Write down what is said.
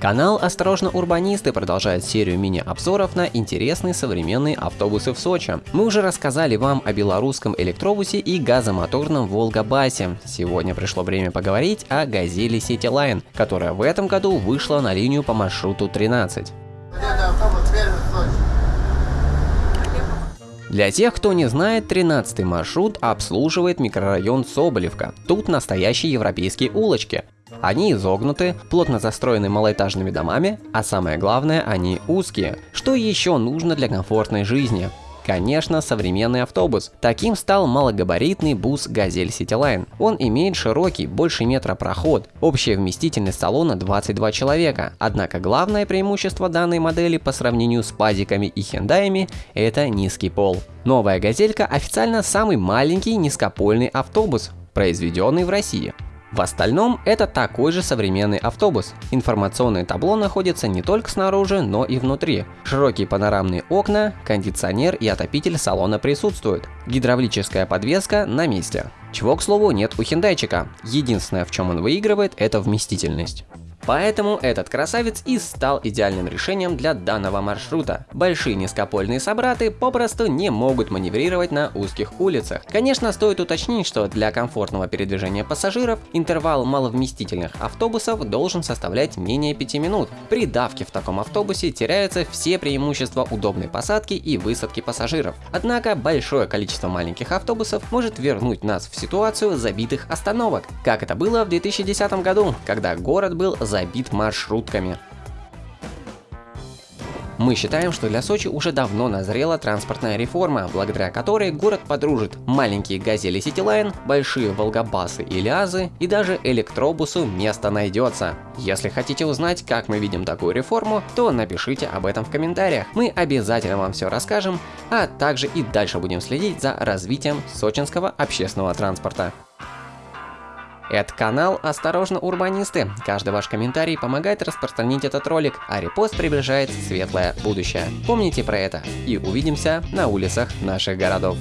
Канал «Осторожно, урбанисты» продолжает серию мини-обзоров на интересные современные автобусы в Сочи. Мы уже рассказали вам о белорусском электробусе и газомоторном Волга-Басе. Сегодня пришло время поговорить о «Газели Cityline», которая в этом году вышла на линию по маршруту 13. Для тех, кто не знает, 13 маршрут обслуживает микрорайон Соболевка. Тут настоящие европейские улочки. Они изогнуты, плотно застроены малоэтажными домами, а самое главное, они узкие. Что еще нужно для комфортной жизни? Конечно, современный автобус. Таким стал малогабаритный бус «Газель Ситилайн». Он имеет широкий, больше метра проход, общая вместительность салона 22 человека. Однако главное преимущество данной модели по сравнению с пазиками и хендаями – это низкий пол. Новая «Газелька» официально самый маленький низкопольный автобус, произведенный в России. В остальном это такой же современный автобус. Информационное табло находится не только снаружи, но и внутри. Широкие панорамные окна, кондиционер и отопитель салона присутствуют. Гидравлическая подвеска на месте. Чего, к слову, нет у хендайчика. Единственное, в чем он выигрывает, это вместительность. Поэтому этот красавец и стал идеальным решением для данного маршрута. Большие низкопольные собраты попросту не могут маневрировать на узких улицах. Конечно, стоит уточнить, что для комфортного передвижения пассажиров интервал маловместительных автобусов должен составлять менее 5 минут. При давке в таком автобусе теряются все преимущества удобной посадки и высадки пассажиров. Однако большое количество маленьких автобусов может вернуть нас в ситуацию забитых остановок, как это было в 2010 году, когда город был за забит маршрутками. Мы считаем, что для Сочи уже давно назрела транспортная реформа, благодаря которой город подружит маленькие газели Ситилайн, большие волгобасы и лиазы и даже электробусу место найдется. Если хотите узнать, как мы видим такую реформу, то напишите об этом в комментариях. Мы обязательно вам все расскажем, а также и дальше будем следить за развитием сочинского общественного транспорта. Это канал «Осторожно, урбанисты». Каждый ваш комментарий помогает распространить этот ролик, а репост приближает светлое будущее. Помните про это и увидимся на улицах наших городов.